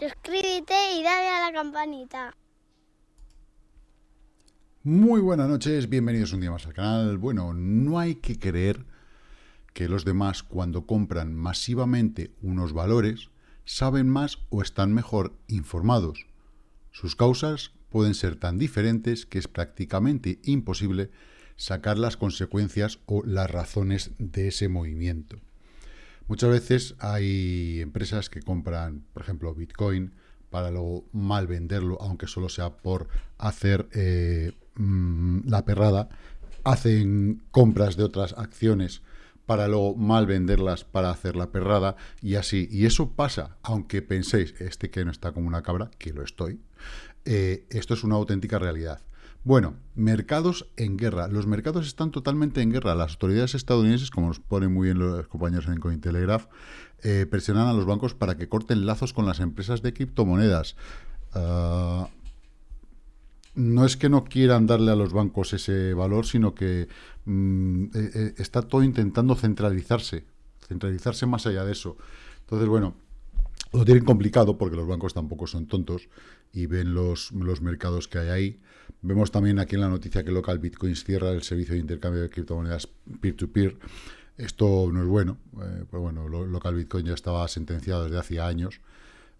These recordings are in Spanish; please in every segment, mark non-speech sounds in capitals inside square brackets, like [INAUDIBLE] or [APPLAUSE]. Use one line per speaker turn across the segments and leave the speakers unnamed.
suscríbete y dale a la campanita.
Muy buenas noches, bienvenidos un día más al canal. Bueno, no hay que creer que los demás cuando compran masivamente unos valores saben más o están mejor informados. Sus causas pueden ser tan diferentes que es prácticamente imposible sacar las consecuencias o las razones de ese movimiento. Muchas veces hay empresas que compran, por ejemplo, Bitcoin para luego mal venderlo, aunque solo sea por hacer eh, mm, la perrada. Hacen compras de otras acciones para luego mal venderlas para hacer la perrada y así. Y eso pasa, aunque penséis, este que no está como una cabra, que lo estoy, eh, esto es una auténtica realidad. Bueno, mercados en guerra. Los mercados están totalmente en guerra. Las autoridades estadounidenses, como nos ponen muy bien los compañeros en Cointelegraph, eh, presionan a los bancos para que corten lazos con las empresas de criptomonedas. Ah, no es que no quieran darle a los bancos ese valor, sino que mm, eh, eh, está todo intentando centralizarse, centralizarse más allá de eso. Entonces, bueno, lo tienen complicado porque los bancos tampoco son tontos y ven los, los mercados que hay ahí. Vemos también aquí en la noticia que Local Bitcoins cierra el servicio de intercambio de criptomonedas peer-to-peer. Esto no es bueno. Eh, pues bueno, Local Bitcoin ya estaba sentenciado desde hace años.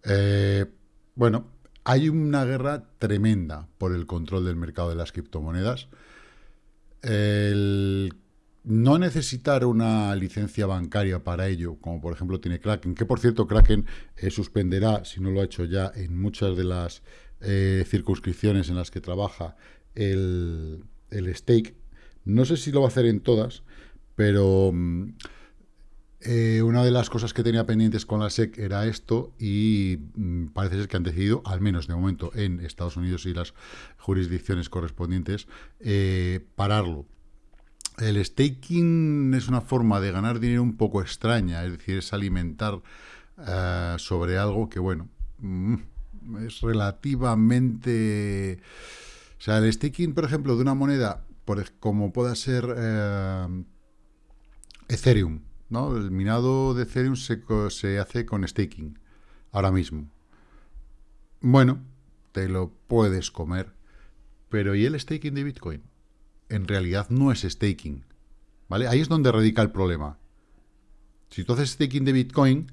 Eh, bueno, hay una guerra tremenda por el control del mercado de las criptomonedas. El no necesitar una licencia bancaria para ello, como por ejemplo tiene Kraken, que por cierto Kraken eh, suspenderá, si no lo ha hecho ya, en muchas de las eh, circunscripciones en las que trabaja el, el, stake. No sé si lo va a hacer en todas, pero mm, eh, una de las cosas que tenía pendientes con la SEC era esto y mm, parece ser que han decidido, al menos de momento en Estados Unidos y las jurisdicciones correspondientes, pararlo el staking es una forma de ganar dinero un poco extraña, es decir, es alimentar eh, sobre algo que, bueno, mm, es relativamente... O sea, el staking, por ejemplo, de una moneda por, como pueda ser eh, Ethereum, ¿no? El minado de Ethereum se, se hace con staking, ahora mismo. Bueno, te lo puedes comer, pero ¿y el staking de Bitcoin? En realidad no es staking. ¿Vale? Ahí es donde radica el problema. Si tú haces staking de Bitcoin,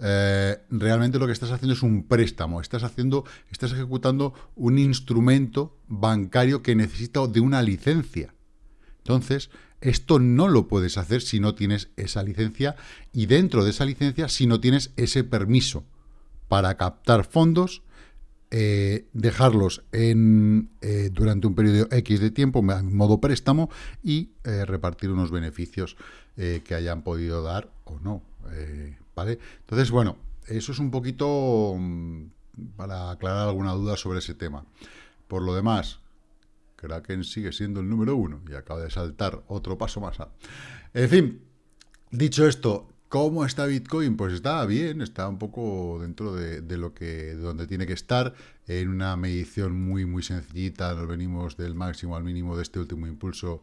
eh, realmente lo que estás haciendo es un préstamo. Estás haciendo, estás ejecutando un instrumento bancario que necesita de una licencia. Entonces, esto no lo puedes hacer si no tienes esa licencia y dentro de esa licencia si no tienes ese permiso para captar fondos eh, dejarlos en, eh, durante un periodo X de tiempo, en modo préstamo, y eh, repartir unos beneficios que hayan podido dar o no. ¿Vale? Entonces, bueno, eso es un poquito mm, para aclarar alguna duda sobre ese tema. Por lo demás, Kraken sigue siendo el número uno y acaba de saltar otro paso más. En fin, dicho esto, ¿Cómo está Bitcoin? Pues está bien, está un poco dentro de, lo que donde tiene que estar, en una medición muy muy sencillita, nos venimos del máximo al mínimo de este último impulso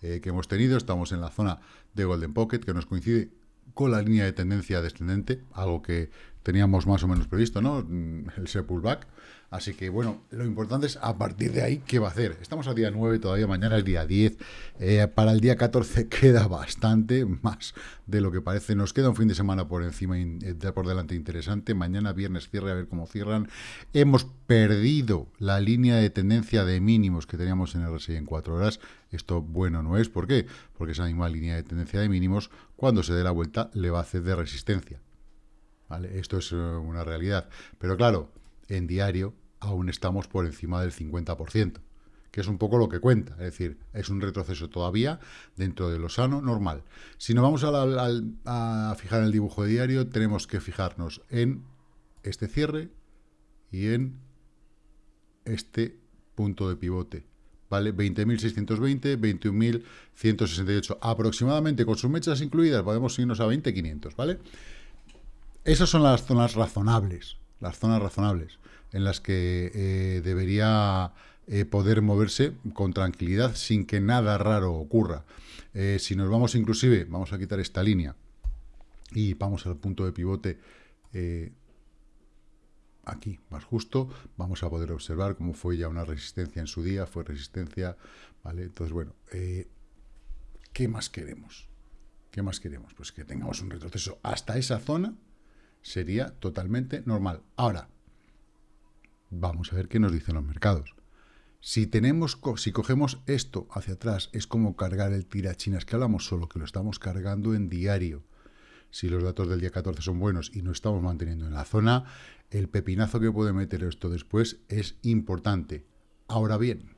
eh, que hemos tenido, estamos en la zona de Golden Pocket, que nos coincide con la línea de tendencia descendente, algo que teníamos más o menos previsto, ¿no? Mm, el pullback. Así que, bueno, lo importante es a partir de ahí, ¿qué va a hacer? Estamos al día 9, todavía mañana es día 10. Eh, para el día 14 [LAUGHS] queda bastante más de lo que parece. Nos queda un fin de semana por encima, eh, por delante interesante. Mañana, viernes, cierre, a ver cómo cierran. Hemos perdido la línea de tendencia de mínimos que teníamos en RSI en 4 horas. Esto bueno no es. ¿Por qué? Porque esa misma línea de tendencia de mínimos, cuando se dé la vuelta, le va a hacer de resistencia. ¿Vale? Esto es eh, una realidad. Pero claro, en diario aún estamos por encima del 50%, que es un poco lo que cuenta, es decir, es un retroceso todavía dentro de lo sano, normal. Si nos vamos a, fijar en el dibujo de diario, tenemos que fijarnos en este cierre y en este punto de pivote, ¿vale? 20.620, 21.168, aproximadamente con sus mechas incluidas, podemos irnos a 20.500, ¿vale? Esas son las zonas razonables, las zonas razonables en las que eh, debería eh, poder moverse con tranquilidad sin que nada raro ocurra. Eh, si nos vamos inclusive, vamos a quitar esta línea y vamos al punto de pivote aquí, más justo, vamos a poder observar cómo fue ya una resistencia en su día, fue resistencia, ¿vale? Entonces, bueno, ¿qué más queremos? ¿Qué más queremos? Pues que tengamos un retroceso hasta esa zona, sería totalmente normal. Ahora, vamos a ver qué nos dicen los mercados. Si tenemos, si cogemos esto hacia atrás, es como cargar el tirachinas que hablamos, solo que lo estamos cargando en diario. Si los datos del día 14 son buenos y no estamos manteniendo en la zona, el pepinazo que puede meter esto después es importante. Ahora bien,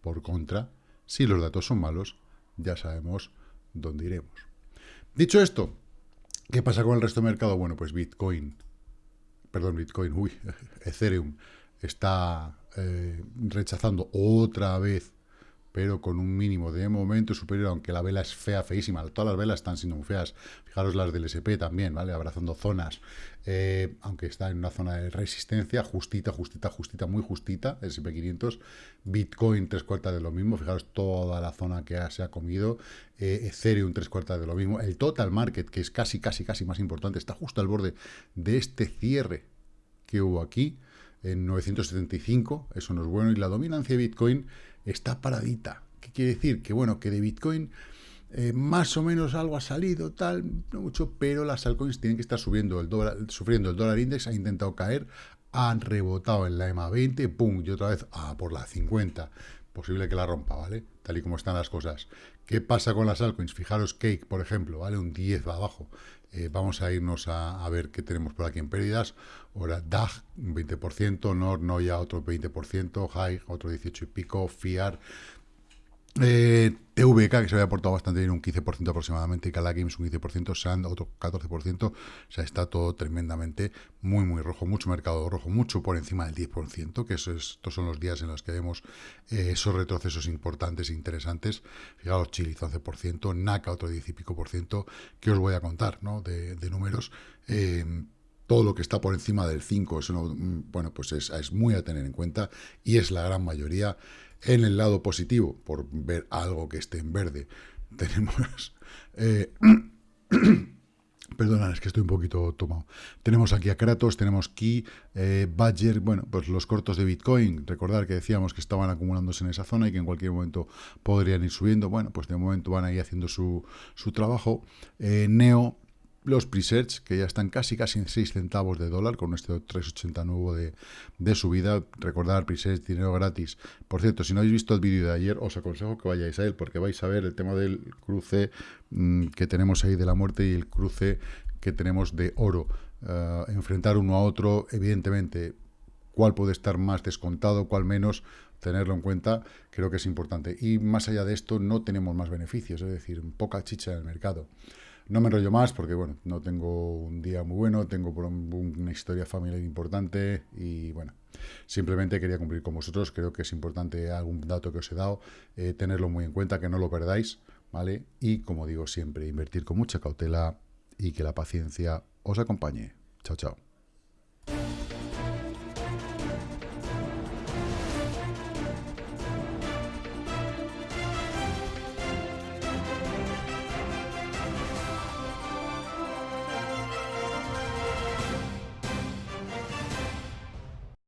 por contra, si los datos son malos, ya sabemos dónde iremos. Dicho esto, ¿qué pasa con el resto del mercado? Bueno, pues Bitcoin, perdón, Bitcoin, uy, [LAUGHS] Ethereum. Está eh, rechazando otra vez pero con un mínimo de momento superior, aunque la vela es fea, feísima. Todas las velas están siendo muy feas. Fijaros las del SP también, ¿vale? Abrazando zonas, eh, aunque está en una zona de resistencia, justita, justita, justita, muy justita, SP500. Bitcoin, tres cuartas de lo mismo. Fijaros toda la zona que se ha comido. Eh, Ethereum, tres cuartas de lo mismo. El total market, que es casi, casi, casi más importante, está justo al borde de este cierre que hubo aquí en 975, eso no es bueno, y la dominancia de Bitcoin está paradita. ¿Qué quiere decir? Que bueno, que de Bitcoin eh, más o menos algo ha salido, tal, no mucho, pero las altcoins tienen que estar subiendo el dólar, sufriendo el dólar index, ha intentado caer, han rebotado en la EMA 20, pum, y otra vez a por la 50. Posible que la rompa, ¿vale? Tal y como están las cosas. ¿Qué pasa con las altcoins? Fijaros Cake, por ejemplo, ¿vale? Un 10 va abajo. Eh, vamos a irnos a, ver qué tenemos por aquí en pérdidas. Ahora DAG, un 20%, NOR, Noya, otro 20%, High, otro 18 y pico, FIAR, eh, TVK, que se había aportado bastante bien, un 15% aproximadamente, Cala Games un 15%, SAND otro 14%, o sea, está todo tremendamente muy, muy rojo, mucho mercado rojo, mucho por encima del 10%, que eso estos son los días en los que vemos eh, esos retrocesos importantes e interesantes. Fijaos, Chile 11%, NACA otro 10 y pico por ciento, que os voy a contar, ¿no?, de, números. Eh, todo lo que está por encima del 5, eso mm, bueno, pues es, es muy a tener en cuenta y es la gran mayoría. En el lado positivo, por ver algo que esté en verde, [LAUGHS] tenemos... Eh, [COUGHS] es que estoy un poquito tomado. Tenemos aquí a Kratos, tenemos Key, eh, Badger, bueno, pues los cortos de Bitcoin. Recordar que decíamos que estaban acumulándose en esa zona y que en cualquier momento podrían ir subiendo. Bueno, pues de momento van ahí haciendo su, su trabajo. Eh, Neo, los presets, que ya están casi casi en 6 centavos de dólar, con este 3,80 nuevo de, de, subida. Recordar, presets, dinero gratis. Por cierto, si no habéis visto el vídeo de ayer, os aconsejo que vayáis a él, porque vais a ver el tema del cruce mm, que tenemos ahí de la muerte y el cruce que tenemos de oro. Eh, enfrentar uno a otro, evidentemente, cuál puede estar más descontado, cuál menos, tenerlo en cuenta, creo que es importante. Y más allá de esto, no tenemos más beneficios, es decir, poca chicha en el mercado. No me enrollo más porque, bueno, no tengo un día muy bueno, tengo una historia familiar importante y, bueno, simplemente quería cumplir con vosotros. Creo que es importante algún dato que os he dado, eh, tenerlo muy en cuenta, que no lo perdáis, ¿vale? Y, como digo siempre, invertir con mucha cautela y que la paciencia os acompañe. Chao, chao.